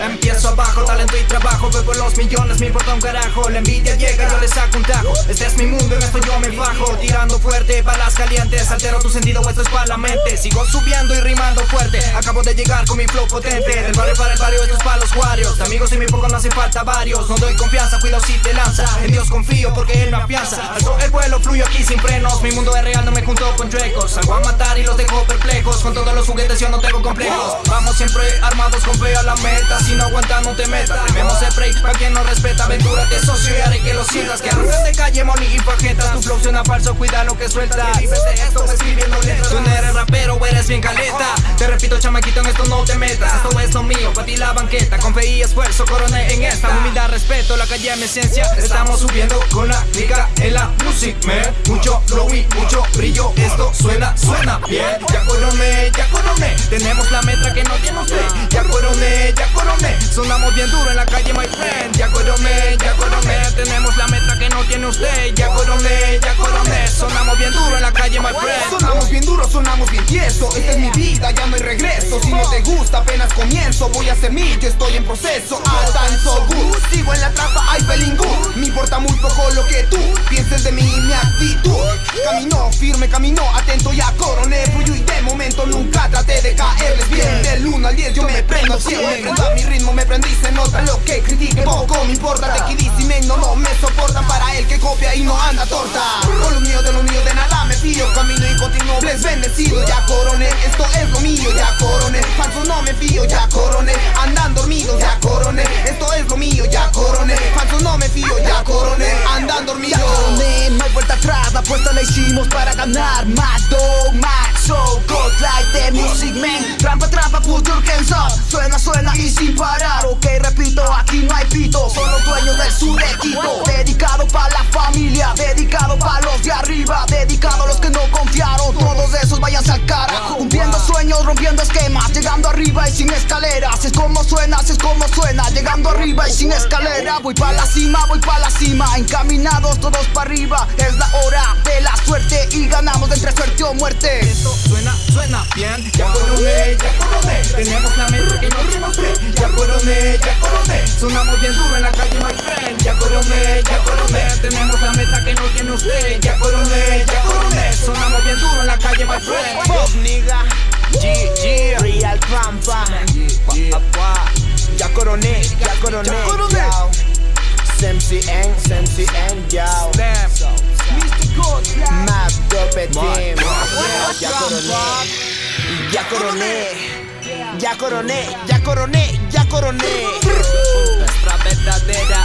Empiezo abajo, talento y trabajo. Veo los millones, me importa un carajo. La envidia llega, yo le saco un tajo. Este es mi mundo, en esto yo me bajo. Tirando fuerte, balas calientes. Altero tu sentido, esto es para la mente. Sigo subiendo y rimando fuerte De llegar con mi flow potente. Del barrio para el barrio, esto es para los guarios De amigos y mi poco no hace falta varios. No doy confianza, cuidado si te lanza. En Dios confío porque Él me afianza. Alto el vuelo, fluyo aquí sin frenos. Mi mundo es real, no me junto con chuecos. Salgo a matar y los dejo perplejos. Con todos los juguetes yo no tengo complejos. Vamos siempre armados con fe a la meta aguanta no te metas. El break pa' quien no respeta. Aventúrate socio y haré que lo sientas Que arrancan de calle, money y paquetas. Tu flow suena falso, cuida lo que sueltas Vives de esto escribiendo letras Tú no eres rapero eres bien caleta. Te repito chamaquito en esto no te metas. Esto es lo mío, pa' ti la banqueta. Con fe y esfuerzo coroné en esta. Humildad, respeto, la calle es mi esencia. Estamos subiendo con la liga en la music man Mucho flow y mucho brillo. Esto suena, suena bien. Ya coroné, ya coroné Tenemos la metra que no tiene usted Sonamos bien duro en la calle, my friend. Ya coroné, ya coroné Tenemos la metra que no tiene usted. Ya coroné, ya coroné Sonamos bien duro en la calle, my friend. Sonamos bien duro, sonamos bien tieso. Esta es mi vida, ya no hay regreso. Si no te gusta, apenas comienzo. Voy a ser mí, yo estoy en proceso. So good. Sigo en la trampa, hay good. Me importa muy poco lo que tú Pienses de mí y mi actitud. Camino firme, camino atento, ya coroné. Fluyo y de momento nunca traté de caerles bien. Del 1 al 10 yo me prendo al 100 que critique Poco me importa, de y no, no me soportan Para el que copia y no anda torta. Con lo mío, de lo mío, de nada me fío. Camino y continuo, les bendecido Ya coroné, esto es lo mío, ya coroné Falso no me fío, ya coroné Andan dormidos, ya coroné Esto es lo mío, ya coroné Falso no me fío, ya coroné Andan dormidos. Ya coroné, no hay vuelta atrás. La apuesta la hicimos para ganar God like music man Trampa, trampa, put your hands up Suena, suena y sin parar. Ok, repito, aquí no hay pito. Son los dueños del sur de Quito Dedicado para la familia Dedicado para los de arriba Dedicado a los que no confiaron. Todos esos váyanse al carajo Cumpliendo sueños, rompiendo esquemas Llegando arriba y sin escaleras. Es como suena, es como suena. Llegando arriba y sin escalera. Voy para la cima, voy para la cima. Encaminados todos para arriba. Es la hora de la suerte Y ganamos entre suerte o muerte. Esto suena, suena bien. Ya coroné, ya coroné Tenemos la mente que no tiene usted Ya coroné, ya coroné Sonamos bien duro en la calle, my friend. Ya coroné, ya coroné Tenemos la meta que no tiene usted Ya coroné, ya coroné Sonamos bien duro en la calle, my friend coroné, ya coroné Ya coroné. yao. SMCN, SMCN, yao. Damn Map Dope Team. Ya coroné Ya coroné. Ya coroné, ya coroné, ya coroné. Nuestra verdadera